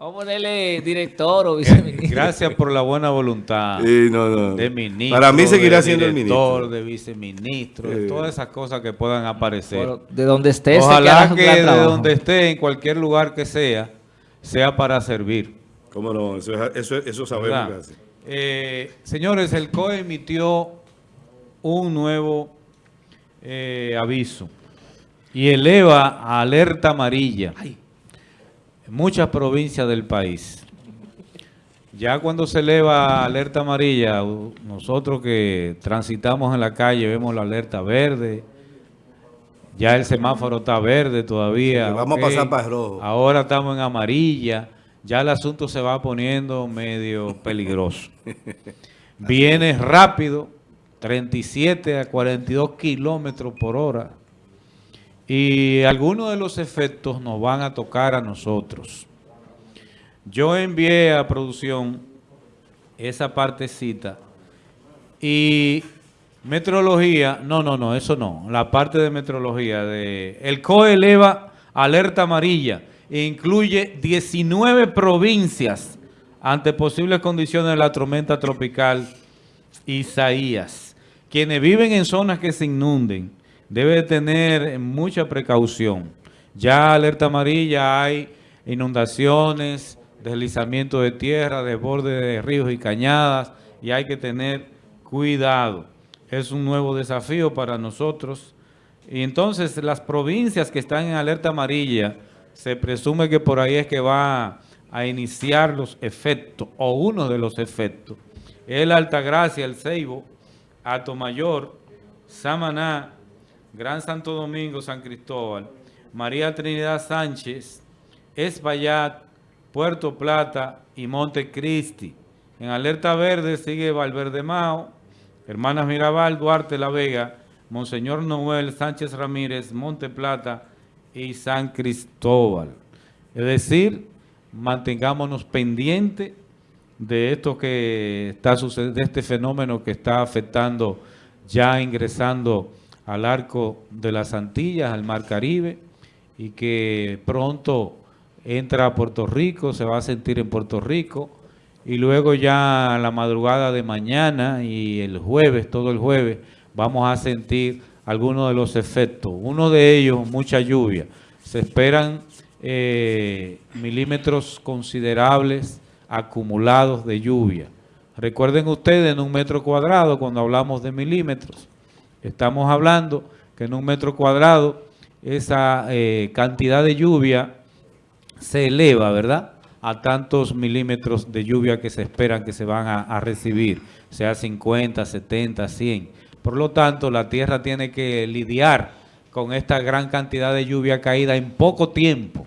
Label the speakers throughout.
Speaker 1: Vamos a ponerle director o viceministro.
Speaker 2: Gracias por la buena voluntad
Speaker 3: Sí, no, no.
Speaker 2: de ministro.
Speaker 3: Para mí seguirá siendo el
Speaker 2: director,
Speaker 3: ministro.
Speaker 2: de viceministro, de todas esas cosas que puedan aparecer.
Speaker 1: De donde esté,
Speaker 2: Ojalá que de
Speaker 1: trabajo.
Speaker 2: donde esté, en cualquier lugar que sea, sea para servir.
Speaker 3: ¿Cómo no? Eso, es- eso, eso sabemos.
Speaker 2: Eh, señores, el COE emitió un nuevo eh, aviso y eleva a alerta amarilla en muchas provincias del país. Ya cuando se eleva alerta amarilla, nosotros que transitamos en la calle vemos la alerta verde, ya el semáforo está verde todavía.
Speaker 3: Vamos a pasar para el rojo.
Speaker 2: Ahora estamos en amarilla, ya el asunto se va poniendo medio peligroso. Viene rápido, 37 a 42 kilómetros por hora. Y algunos de los efectos nos van a tocar a nosotros. Yo envié a producción esa partecita y meteorología, no, no, no, eso no. La parte de meteorología, de, el COE eleva alerta amarilla e incluye 19 provincias ante posibles condiciones de la tormenta tropical Isaías. Quienes viven en zonas que se inunden deben tener mucha precaución. Ya alerta amarilla hay inundaciones, deslizamiento de tierra, desborde de ríos y cañadas y hay que tener cuidado. Es un nuevo desafío para nosotros. Y entonces las provincias que están en alerta amarilla, se presume que por ahí es que va a iniciar los efectos o uno de los efectos. El Altagracia, el Ceibo, Atomayor, Samaná, Gran Santo Domingo, San Cristóbal, María Trinidad Sánchez, Espaillat, Puerto Plata y Montecristi. En alerta verde sigue Valverde Mao, Hermanas Mirabal, Duarte La Vega, Monseñor Noel Sánchez Ramírez, Monte Plata y San Cristóbal. Es decir, mantengámonos pendientes de esto que está sucediendo, de este fenómeno que está afectando, ya ingresando al arco de las Antillas, al Mar Caribe, y que pronto entra a Puerto Rico, se va a sentir en Puerto Rico, y luego ya la madrugada de mañana y el jueves, todo el jueves, vamos a sentir algunos de los efectos. Uno de ellos, mucha lluvia. Se esperan eh, milímetros considerables acumulados de lluvia. Recuerden ustedes en un metro cuadrado, cuando hablamos de milímetros, estamos hablando que en un metro cuadrado esa eh, cantidad de lluvia se eleva, ¿verdad? A tantos milímetros de lluvia que se esperan que se van a, a recibir, sea 50, 70, 100. Por lo tanto, la tierra tiene que lidiar con esta gran cantidad de lluvia caída en poco tiempo.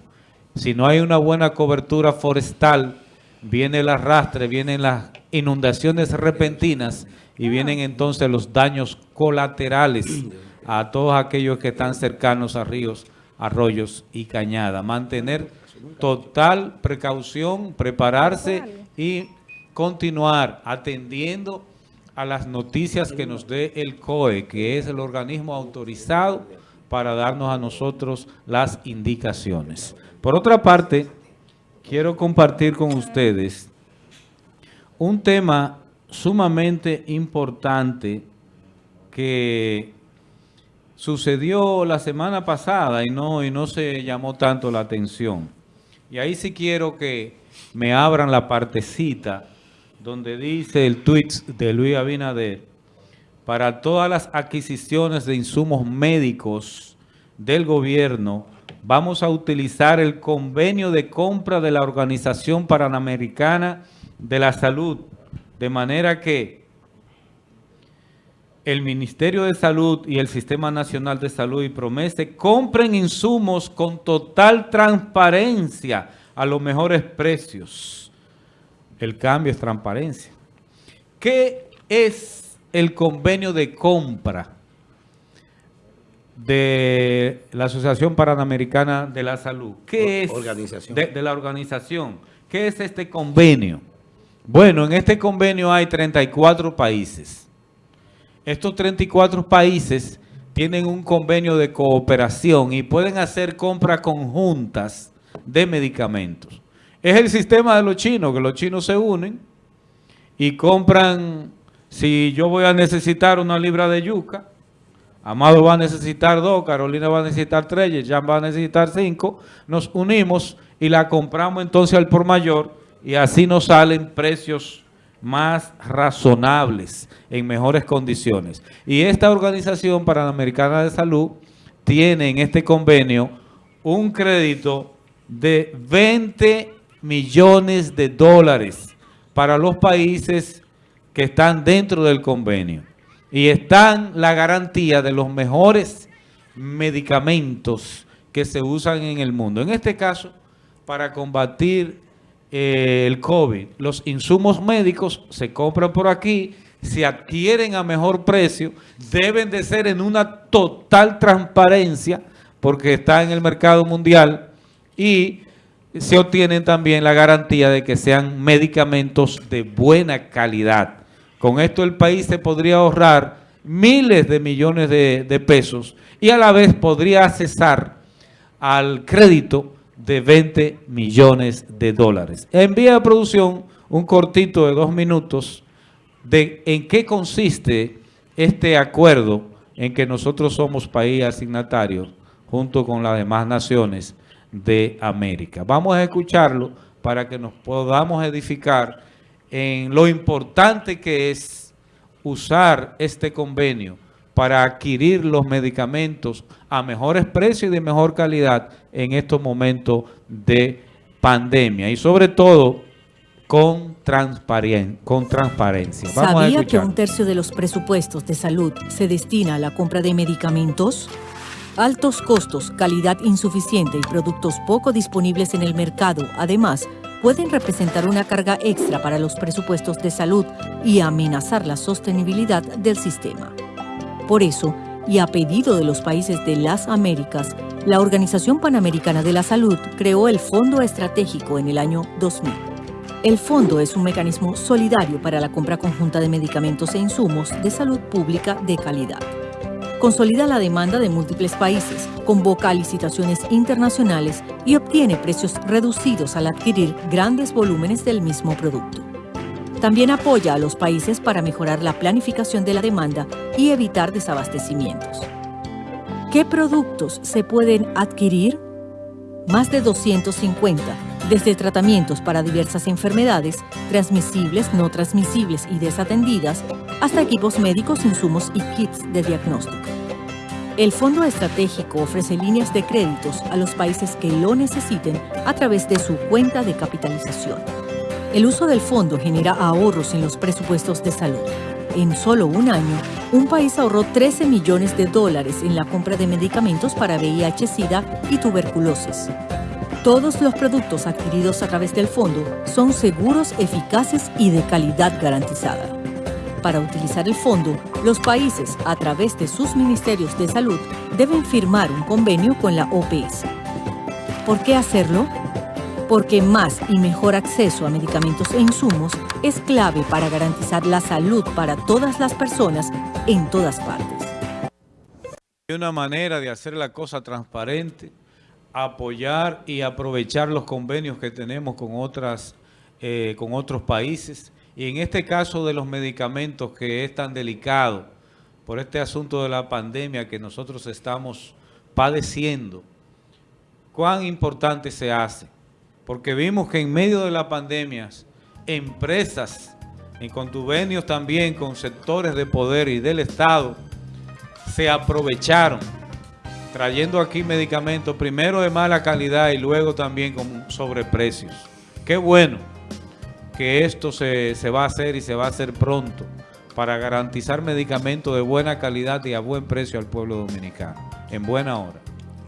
Speaker 2: Si no hay una buena cobertura forestal, viene el arrastre, vienen las inundaciones repentinas y vienen entonces los daños colaterales a todos aquellos que están cercanos a ríos, arroyos y cañadas. Mantener total precaución, prepararse y continuar atendiendo a las noticias que nos dé el COE, que es el organismo autorizado para darnos a nosotros las indicaciones. Por otra parte, quiero compartir con ustedes un tema sumamente importante que sucedió la semana pasada y no, y no se llamó tanto la atención. Y ahí sí quiero que me abran la partecita donde dice el tweet de Luis Abinader, para todas las adquisiciones de insumos médicos del gobierno, vamos a utilizar el convenio de compra de la Organización Panamericana de la Salud, de manera que el Ministerio de Salud y el Sistema Nacional de Salud y Promese compren insumos con total transparencia a los mejores precios. El cambio es transparencia. ¿Qué es el convenio de compra de la Asociación Panamericana de la Salud? ¿Qué es
Speaker 3: Organización.
Speaker 2: De, de la organización? ¿Qué es este convenio? Bueno, en este convenio hay 34 países. Estos 34 países tienen un convenio de cooperación y pueden hacer compras conjuntas de medicamentos. Es el sistema de los chinos, que los chinos se unen y compran, si yo voy a necesitar una libra de yuca, Amado va a necesitar dos, Carolina va a necesitar tres, Jan va a necesitar cinco, nos unimos y la compramos entonces al por mayor y así nos salen precios más razonables, en mejores condiciones. Y esta Organización Panamericana de Salud tiene en este convenio un crédito de 20 millones de dólares para los países que están dentro del convenio. Y están la garantía de los mejores medicamentos que se usan en el mundo. En este caso, para combatir eh, el COVID, los insumos médicos se compran por aquí, se adquieren a mejor precio, deben de ser en una total transparencia, porque está en el mercado mundial, y se obtienen también la garantía de que sean medicamentos de buena calidad. Con esto el país se podría ahorrar miles de millones de, de pesos y a la vez podría accesar al crédito de 20 millones de dólares. Envía a producción un cortito de dos minutos de en qué consiste este acuerdo en que nosotros somos país asignatario junto con las demás naciones de América. Vamos a escucharlo para que nos podamos edificar en lo importante que es usar este convenio para adquirir los medicamentos a mejores precios y de mejor calidad en estos momentos de pandemia. Y sobre todo con, con transparencia.
Speaker 4: ¿Sabía que un tercio de los presupuestos de salud se destina a la compra de medicamentos? Altos costos, calidad insuficiente y productos poco disponibles en el mercado, además, pueden representar una carga extra para los presupuestos de salud y amenazar la sostenibilidad del sistema. Por eso, y a pedido de los países de las Américas, la Organización Panamericana de la Salud creó el Fondo Estratégico en el año 2000. El fondo es un mecanismo solidario para la compra conjunta de medicamentos e insumos de salud pública de calidad. Consolida la demanda de múltiples países, convoca licitaciones internacionales y obtiene precios reducidos al adquirir grandes volúmenes del mismo producto. También apoya a los países para mejorar la planificación de la demanda y evitar desabastecimientos. ¿Qué productos se pueden adquirir? Más de 250 desde tratamientos para diversas enfermedades, transmisibles, no transmisibles y desatendidas, hasta equipos médicos, insumos y kits de diagnóstico. El Fondo Estratégico ofrece líneas de créditos a los países que lo necesiten a través de su cuenta de capitalización. El uso del fondo genera ahorros en los presupuestos de salud. En solo un año, un país ahorró 13 millones de dólares en la compra de medicamentos para VIH, SIDA y tuberculosis. Todos los productos adquiridos a través del fondo son seguros, eficaces y de calidad garantizada. Para utilizar el fondo, los países, a través de sus ministerios de salud, deben firmar un convenio con la OPS. ¿Por qué hacerlo? Porque más y mejor acceso a medicamentos e insumos es clave para garantizar la salud para todas las personas en todas partes.
Speaker 2: Hay una manera de hacer la cosa transparente, apoyar y aprovechar los convenios que tenemos con, otras, eh, con otros países. Y en este caso de los medicamentos que es tan delicado por este asunto de la pandemia que nosotros estamos padeciendo, cuán importante se hace. Porque vimos que en medio de la pandemia, empresas en convenios también con sectores de poder y del Estado se aprovecharon trayendo aquí medicamentos, primero de mala calidad y luego también con sobreprecios. Qué bueno que esto se, se va a hacer y se va a hacer pronto para garantizar medicamentos de buena calidad y a buen precio al pueblo dominicano, en buena hora.